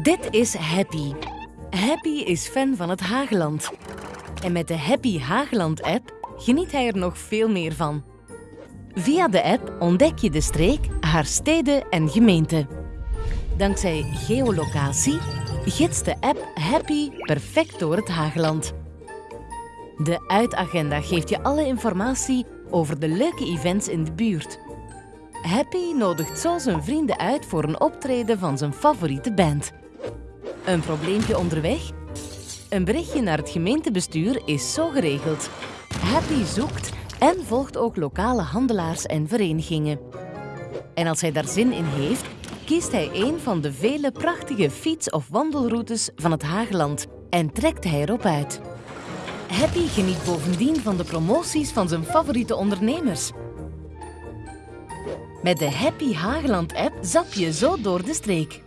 Dit is Happy. Happy is fan van het Hageland. En met de Happy Hageland-app geniet hij er nog veel meer van. Via de app ontdek je de streek, haar steden en gemeenten. Dankzij geolocatie gidst de app Happy perfect door het Hageland. De uitagenda geeft je alle informatie over de leuke events in de buurt. Happy nodigt zo zijn vrienden uit voor een optreden van zijn favoriete band. Een probleempje onderweg? Een berichtje naar het gemeentebestuur is zo geregeld. Happy zoekt en volgt ook lokale handelaars en verenigingen. En als hij daar zin in heeft, kiest hij een van de vele prachtige fiets- of wandelroutes van het Hageland en trekt hij erop uit. Happy geniet bovendien van de promoties van zijn favoriete ondernemers. Met de Happy Hageland-app zap je zo door de streek.